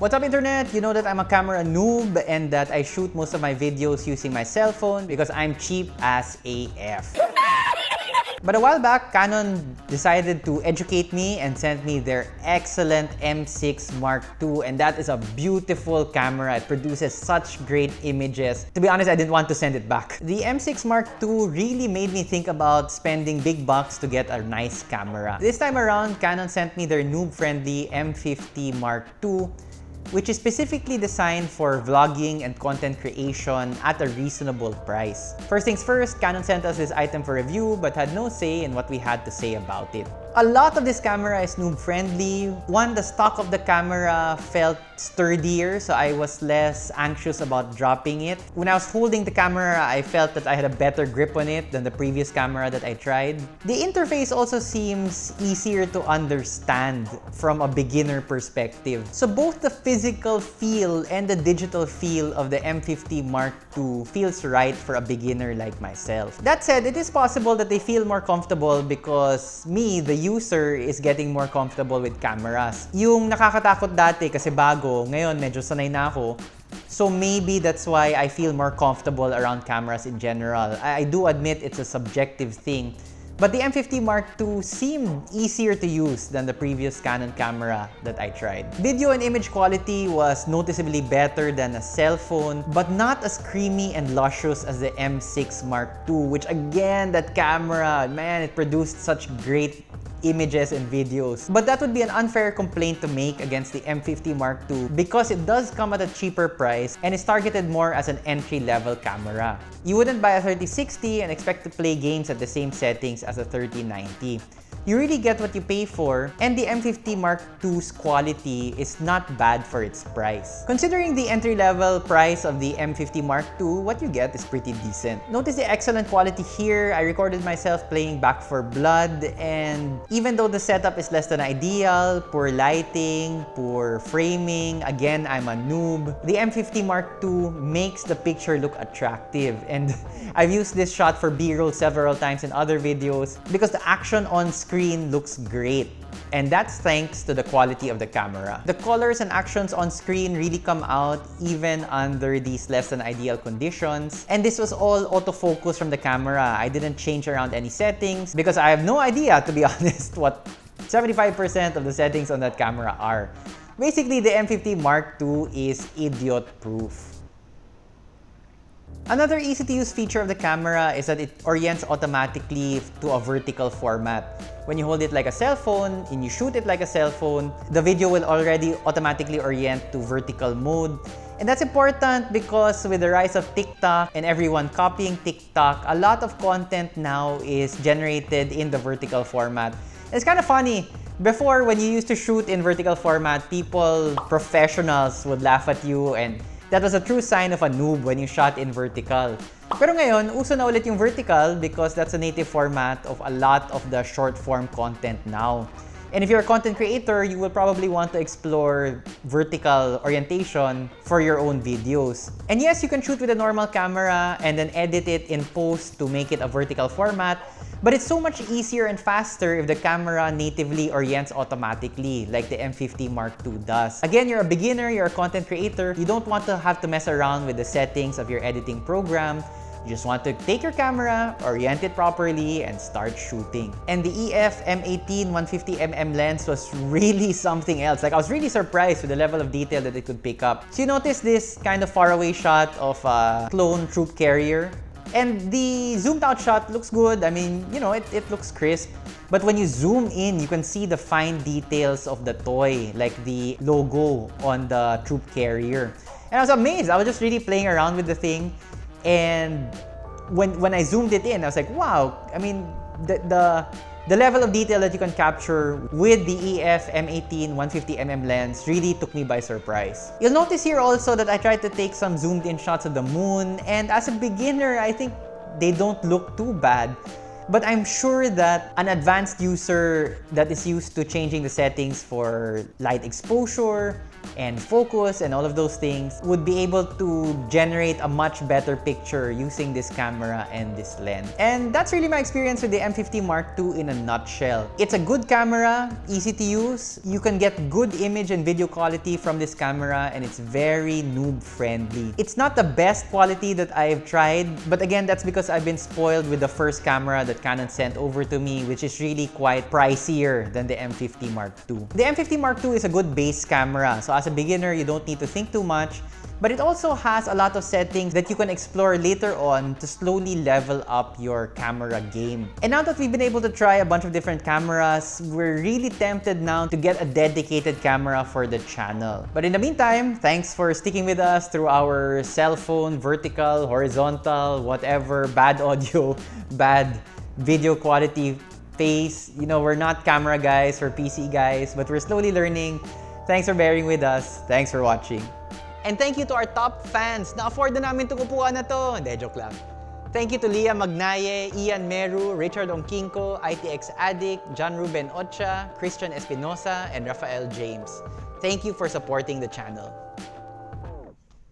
What's up internet? You know that I'm a camera noob and that I shoot most of my videos using my cell phone because I'm cheap as AF. But a while back, Canon decided to educate me and sent me their excellent M6 Mark II and that is a beautiful camera. It produces such great images. To be honest, I didn't want to send it back. The M6 Mark II really made me think about spending big bucks to get a nice camera. This time around, Canon sent me their noob-friendly M50 Mark II which is specifically designed for vlogging and content creation at a reasonable price. First things first, Canon sent us this item for review but had no say in what we had to say about it. A lot of this camera is noob friendly. One, the stock of the camera felt sturdier so I was less anxious about dropping it. When I was holding the camera, I felt that I had a better grip on it than the previous camera that I tried. The interface also seems easier to understand from a beginner perspective. So both the physical feel and the digital feel of the M50 Mark II feels right for a beginner like myself. That said, it is possible that they feel more comfortable because me, the user is getting more comfortable with cameras. Yung nakakatakot dati kasi bago, ngayon medyo sanay na ako. So maybe that's why I feel more comfortable around cameras in general. I, I do admit it's a subjective thing. But the M50 Mark II seemed easier to use than the previous Canon camera that I tried. Video and image quality was noticeably better than a cell phone, but not as creamy and luscious as the M6 Mark II, which again, that camera, man, it produced such great images and videos. But that would be an unfair complaint to make against the M50 Mark II because it does come at a cheaper price and is targeted more as an entry-level camera. You wouldn't buy a 3060 and expect to play games at the same settings as a 3090 you really get what you pay for, and the M50 Mark II's quality is not bad for its price. Considering the entry-level price of the M50 Mark II, what you get is pretty decent. Notice the excellent quality here. I recorded myself playing Back 4 Blood, and even though the setup is less than ideal, poor lighting, poor framing, again, I'm a noob, the M50 Mark II makes the picture look attractive, and I've used this shot for B-roll several times in other videos because the action on screen screen looks great. And that's thanks to the quality of the camera. The colors and actions on screen really come out even under these less than ideal conditions. And this was all autofocus from the camera. I didn't change around any settings because I have no idea, to be honest, what 75% of the settings on that camera are. Basically, the M50 Mark II is idiot-proof. Another easy-to-use feature of the camera is that it orients automatically to a vertical format. When you hold it like a cell phone and you shoot it like a cell phone, the video will already automatically orient to vertical mode. And that's important because with the rise of TikTok and everyone copying TikTok, a lot of content now is generated in the vertical format. it's kind of funny. Before, when you used to shoot in vertical format, people, professionals would laugh at you and That was a true sign of a noob when you shot in vertical. Pero ngayon, uso na ulit yung vertical because that's a native format of a lot of the short-form content now. And if you're a content creator, you will probably want to explore vertical orientation for your own videos. And yes, you can shoot with a normal camera and then edit it in post to make it a vertical format, but it's so much easier and faster if the camera natively orients automatically, like the M50 Mark II does. Again, you're a beginner, you're a content creator, you don't want to have to mess around with the settings of your editing program, you just want to take your camera, orient it properly, and start shooting. And the EF M18 150mm lens was really something else. Like I was really surprised with the level of detail that it could pick up. So you notice this kind of faraway shot of a clone troop carrier. And the zoomed out shot looks good. I mean, you know, it, it looks crisp. But when you zoom in, you can see the fine details of the toy, like the logo on the troop carrier. And I was amazed. I was just really playing around with the thing. And when, when I zoomed it in, I was like, wow, I mean, the, the, the level of detail that you can capture with the EF M18 150mm lens really took me by surprise. You'll notice here also that I tried to take some zoomed in shots of the moon and as a beginner, I think they don't look too bad. But I'm sure that an advanced user that is used to changing the settings for light exposure, and focus and all of those things would be able to generate a much better picture using this camera and this lens. And that's really my experience with the M50 Mark II in a nutshell. It's a good camera, easy to use. You can get good image and video quality from this camera and it's very noob friendly. It's not the best quality that I've tried, but again, that's because I've been spoiled with the first camera that Canon sent over to me, which is really quite pricier than the M50 Mark II. The M50 Mark II is a good base camera, so as a beginner, you don't need to think too much. But it also has a lot of settings that you can explore later on to slowly level up your camera game. And now that we've been able to try a bunch of different cameras, we're really tempted now to get a dedicated camera for the channel. But in the meantime, thanks for sticking with us through our cell phone, vertical, horizontal, whatever, bad audio, bad video quality phase. You know, we're not camera guys, we're PC guys, but we're slowly learning. Thanks for bearing with us. Thanks for watching. And thank you to our top fans. Na-afford na namin itong na to. Hindi, joke lang. Thank you to Leah Magnaye, Ian Meru, Richard Onkinko, ITX Addict, John Ruben Ocha, Christian Espinosa, and Rafael James. Thank you for supporting the channel.